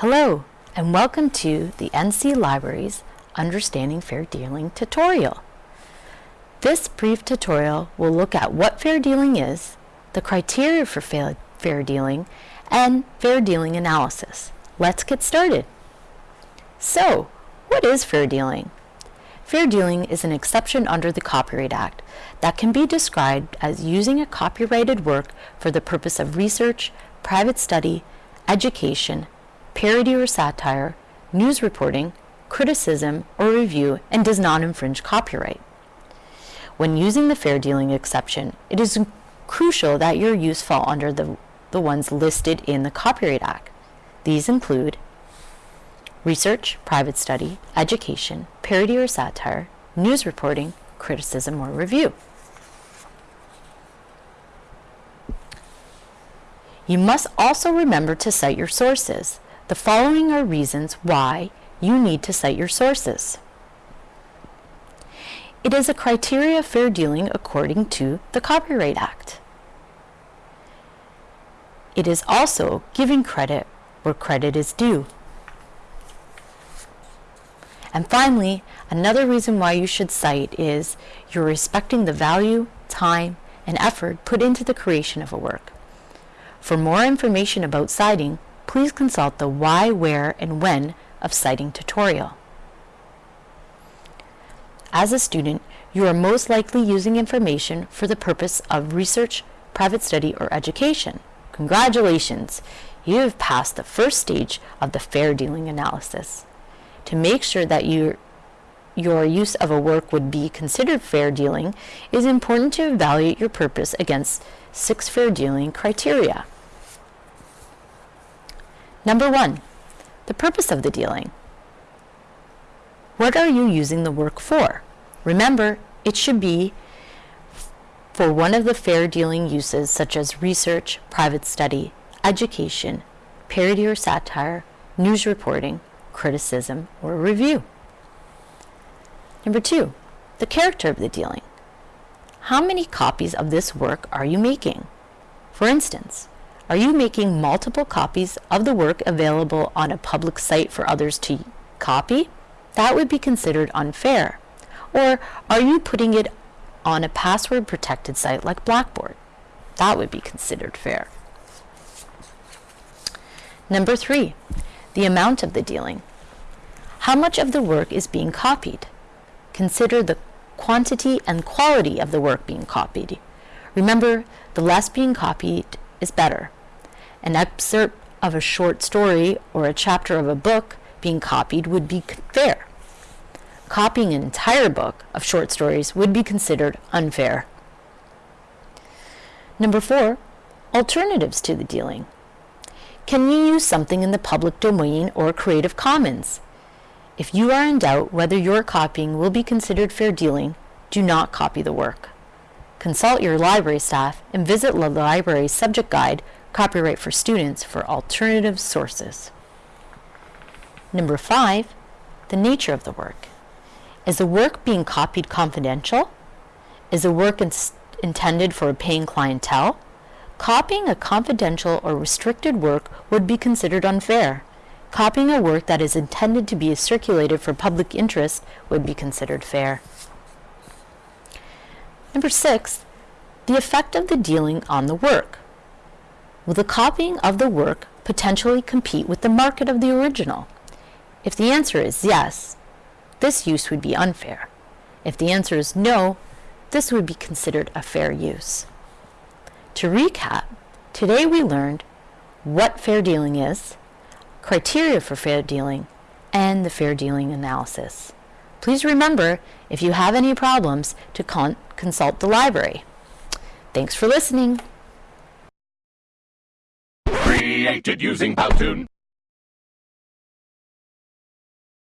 Hello, and welcome to the NC Library's Understanding Fair Dealing tutorial. This brief tutorial will look at what fair dealing is, the criteria for fair, fair dealing, and fair dealing analysis. Let's get started. So, what is fair dealing? Fair dealing is an exception under the Copyright Act that can be described as using a copyrighted work for the purpose of research, private study, education, parody or satire, news reporting, criticism, or review, and does not infringe copyright. When using the fair dealing exception, it is crucial that your use fall under the, the ones listed in the Copyright Act. These include research, private study, education, parody or satire, news reporting, criticism, or review. You must also remember to cite your sources. The following are reasons why you need to cite your sources. It is a criteria of fair dealing according to the Copyright Act. It is also giving credit where credit is due. And finally, another reason why you should cite is you're respecting the value, time, and effort put into the creation of a work. For more information about citing, please consult the why, where, and when of citing tutorial. As a student, you are most likely using information for the purpose of research, private study, or education. Congratulations! You have passed the first stage of the fair dealing analysis. To make sure that your your use of a work would be considered fair dealing, it is important to evaluate your purpose against six fair dealing criteria. Number one, the purpose of the dealing. What are you using the work for? Remember, it should be for one of the fair dealing uses such as research, private study, education, parody or satire, news reporting, criticism, or review. Number two, the character of the dealing. How many copies of this work are you making? For instance, are you making multiple copies of the work available on a public site for others to copy? That would be considered unfair. Or are you putting it on a password protected site like Blackboard? That would be considered fair. Number three, the amount of the dealing. How much of the work is being copied? Consider the quantity and quality of the work being copied. Remember, the less being copied is better. An excerpt of a short story or a chapter of a book being copied would be fair. Copying an entire book of short stories would be considered unfair. Number four, alternatives to the dealing. Can you use something in the public domain or Creative Commons? If you are in doubt whether your copying will be considered fair dealing, do not copy the work. Consult your library staff and visit the library's subject guide Copyright for Students for alternative sources. Number five, the nature of the work. Is the work being copied confidential? Is the work in intended for a paying clientele? Copying a confidential or restricted work would be considered unfair. Copying a work that is intended to be circulated for public interest would be considered fair. Number six, the effect of the dealing on the work. Will the copying of the work potentially compete with the market of the original? If the answer is yes, this use would be unfair. If the answer is no, this would be considered a fair use. To recap, today we learned what fair dealing is, criteria for fair dealing, and the fair dealing analysis. Please remember, if you have any problems, to con consult the library. Thanks for listening. Created using Powtoon.